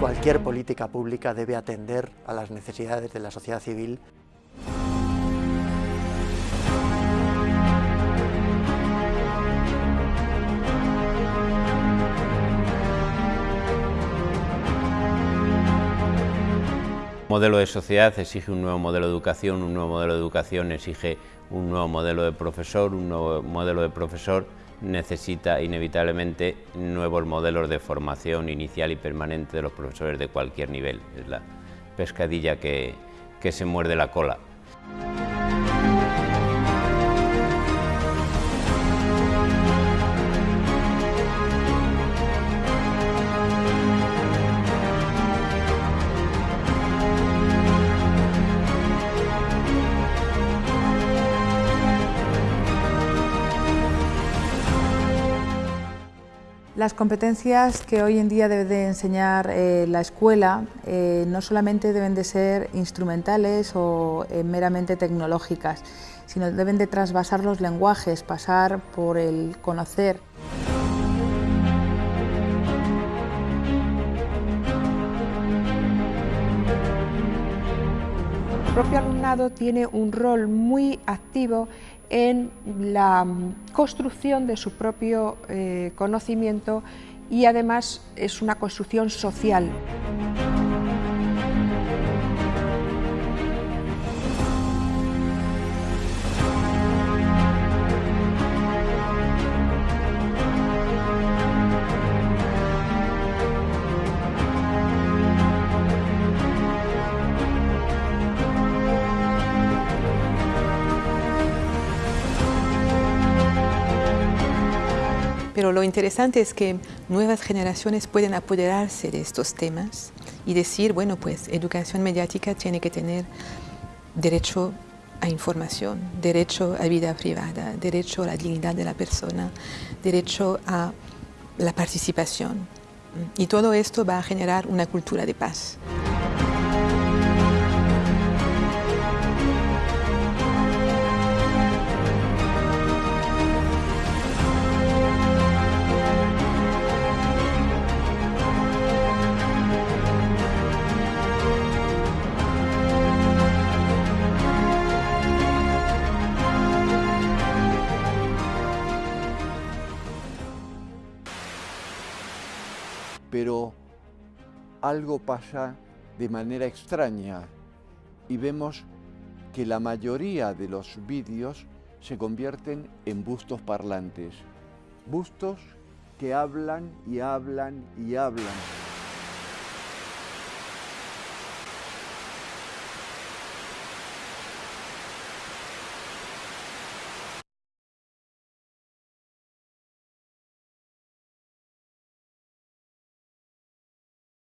Cualquier política pública debe atender a las necesidades de la sociedad civil. Un modelo de sociedad exige un nuevo modelo de educación, un nuevo modelo de educación exige un nuevo modelo de profesor, un nuevo modelo de profesor necesita inevitablemente nuevos modelos de formación inicial y permanente de los profesores de cualquier nivel. Es la pescadilla que, que se muerde la cola. Las competencias que hoy en día debe de enseñar eh, la escuela eh, no solamente deben de ser instrumentales o eh, meramente tecnológicas, sino deben de trasvasar los lenguajes, pasar por el conocer. Propio alumnado tiene un rol muy activo en la mm, construcción de su propio eh, conocimiento y además es una construcción social. Pero lo interesante es que nuevas generaciones pueden apoderarse de estos temas y decir, bueno, pues educación mediática tiene que tener derecho a información, derecho a vida privada, derecho a la dignidad de la persona, derecho a la participación. Y todo esto va a generar una cultura de paz. Pero algo pasa de manera extraña y vemos que la mayoría de los vídeos se convierten en bustos parlantes, bustos que hablan y hablan y hablan.